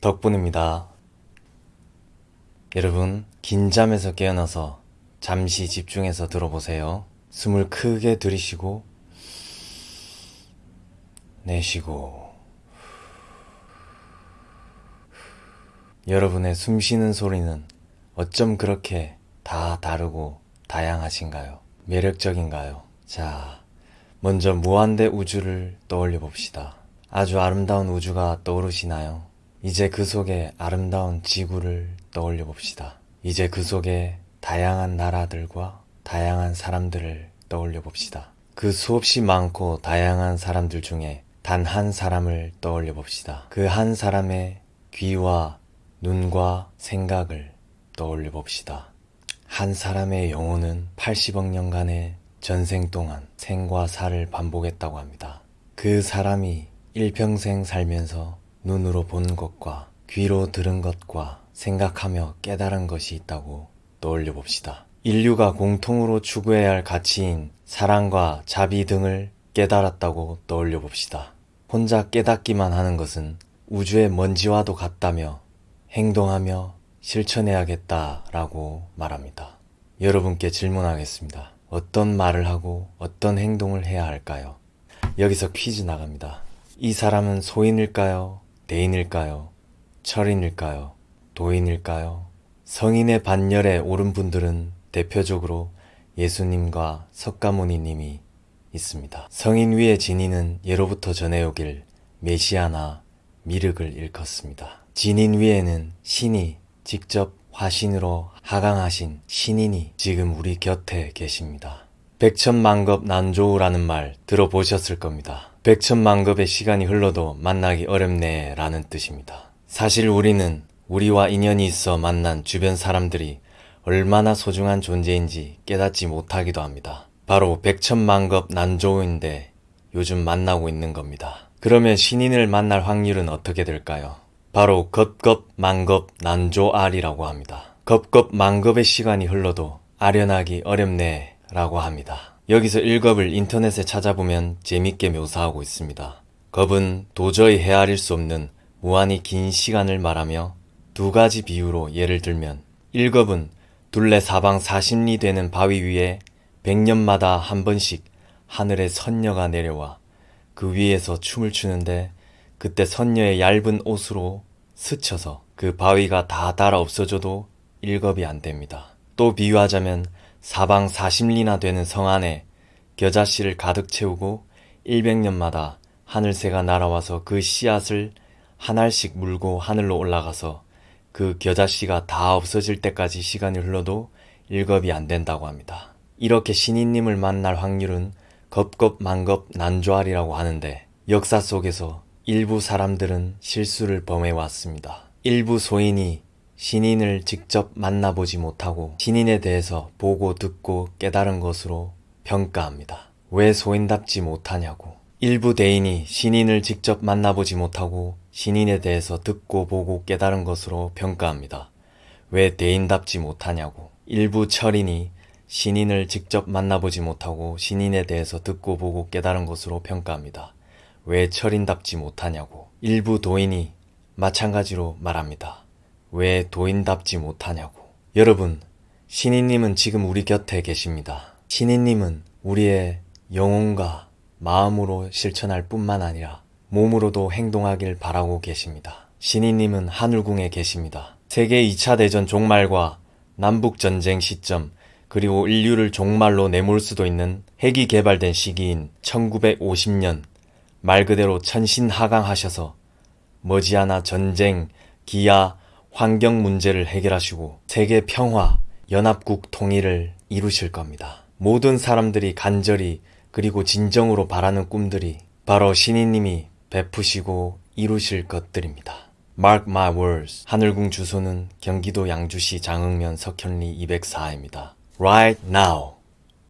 덕분입니다. 여러분, 긴 잠에서 깨어나서 잠시 집중해서 들어보세요. 숨을 크게 들이쉬고, 내쉬고, 여러분의 숨 쉬는 소리는 어쩜 그렇게 다 다르고 다양하신가요? 매력적인가요? 자, 먼저 무한대 우주를 떠올려 봅시다. 아주 아름다운 우주가 떠오르시나요? 이제 그 속에 아름다운 지구를 떠올려 봅시다. 이제 그 속에 다양한 나라들과 다양한 사람들을 떠올려 봅시다. 그 수없이 많고 다양한 사람들 중에 단 한 사람을 떠올려 봅시다. 그 한 사람의 귀와 눈과 생각을 떠올려 봅시다. 한 사람의 영혼은 80억 년간의 전생 동안 생과 사를 반복했다고 합니다. 그 사람이 일평생 살면서 눈으로 본 것과 귀로 들은 것과 생각하며 깨달은 것이 있다고 떠올려 봅시다. 인류가 공통으로 추구해야 할 가치인 사랑과 자비 등을 깨달았다고 떠올려 봅시다. 혼자 깨닫기만 하는 것은 우주의 먼지와도 같다며 행동하며 실천해야겠다라고 말합니다. 여러분께 질문하겠습니다. 어떤 말을 하고 어떤 행동을 해야 할까요? 여기서 퀴즈 나갑니다. 이 사람은 소인일까요? 대인일까요? 철인일까요? 도인일까요? 성인의 반열에 오른 분들은 대표적으로 예수님과 석가모니님이 있습니다. 성인 위의 진인은 예로부터 전해오길 메시아나 미륵을 일컫습니다. 진인 위에는 신이 직접 화신으로 하강하신 신인이 지금 우리 곁에 계십니다. 백천만급 난조우라는 말 들어보셨을 겁니다. 백천만급의 시간이 흘러도 만나기 어렵네 라는 뜻입니다. 사실 우리는 우리와 인연이 있어 만난 주변 사람들이 얼마나 소중한 존재인지 깨닫지 못하기도 합니다. 바로 백천만급 난조우인데 요즘 만나고 있는 겁니다. 그러면 신인을 만날 확률은 어떻게 될까요? 바로 겁겁만급 난조알이라고 합니다. 겁겁만급의 시간이 흘러도 아련하기 어렵네 라고 합니다. 여기서 1겁을 인터넷에 찾아보면 재밌게 묘사하고 있습니다. 겁은 도저히 헤아릴 수 없는 무한히 긴 시간을 말하며 두 가지 비유로 예를 들면 1겁은 둘레 사방 40리 되는 바위 위에 100년마다 한 번씩 하늘에 선녀가 내려와 그 위에서 춤을 추는데 그때 선녀의 얇은 옷으로 스쳐서 그 바위가 다 달아 없어져도 1겁이 안 됩니다. 또 비유하자면 사방 40리나 되는 성 안에 겨자씨를 가득 채우고 100년마다 하늘새가 날아와서 그 씨앗을 한 알씩 물고 하늘로 올라가서 그 겨자씨가 다 없어질 때까지 시간이 흘러도 1겁이 안 된다고 합니다. 이렇게 신인님을 만날 확률은 겁겁만겁 난조알이라고 하는데 역사 속에서 일부 사람들은 실수를 범해왔습니다. 일부 소인이 신인을 직접 만나보지 못하고 신인에 대해서 보고 듣고 깨달은 것으로 평가합니다. 왜 소인답지 못하냐고. 일부 대인이 신인을 직접 만나보지 못하고 신인에 대해서 듣고 보고 깨달은 것으로 평가합니다. 왜 대인답지 못하냐고. 일부 철인이 신인을 직접 만나보지 못하고 신인에 대해서 듣고 보고 깨달은 것으로 평가합니다. 왜 철인답지 못하냐고. 일부 도인이 마찬가지로 말합니다. 왜 도인답지 못하냐고. 여러분, 신인님은 지금 우리 곁에 계십니다. 신인님은 우리의 영혼과 마음으로 실천할 뿐만 아니라 몸으로도 행동하길 바라고 계십니다. 신인님은 하늘궁에 계십니다. 세계 2차 대전 종말과 남북전쟁 시점, 그리고 인류를 종말로 내몰 수도 있는 핵이 개발된 시기인 1950년, 말 그대로 천신하강하셔서 머지않아 전쟁, 기아, 환경 문제를 해결하시고 세계 평화, 연합국 통일을 이루실 겁니다. 모든 사람들이 간절히 그리고 진정으로 바라는 꿈들이 바로 신이님이 베푸시고 이루실 것들입니다. Mark my words. 하늘궁 주소는 경기도 양주시 장흥면 석현리 204입니다. Right now.